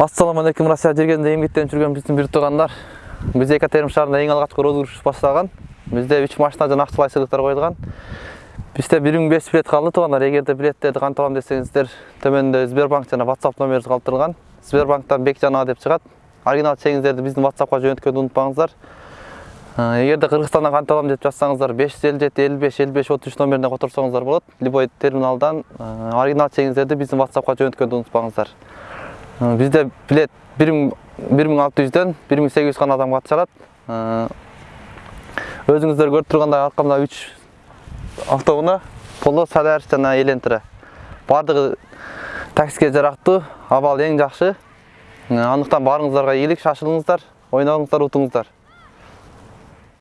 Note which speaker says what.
Speaker 1: Ассаламу алейкум Россия жергенде эмгектенип жүргөн биздин бир туугандар. Биз Екатерин шаарында эң алгачкы розыгрыш баштаган. Бизде 3 машина жана акчалай сыйлыктар коюлган. Бизде 1500 билет калды туугандар. Эгерде билеттерди кантип алам десеңиздер, төмөндө Сбербанк жана WhatsApp номерибиз калтырылган. Сбербанктан Бекжан деп чыгат. Оригинал чегиңиздерди биздин WhatsAppка жөнөткөндү унутпаңыздар. Эгерде Кыргызстандан кантип алам деп жазсаңыздар 557 55 55 33 номерине которсоңуздар болот. Любой терминалдан оригинал чегиңиздерди биздин WhatsAppка жөнөткөндү унутпаңыздар. Бізде билет 1600-ден 1800 гана адам катышат. Өзүңүздөр көрүп тургандай аркамда 3 автоунаа, Polo, Solaris жана Elentra. Бардыгы таксиге жарактуу, абал эң жакшы. Андыктан баарыңыздарга ийгилик, шашылыңыздар, ойноңуздар, утуңуздар.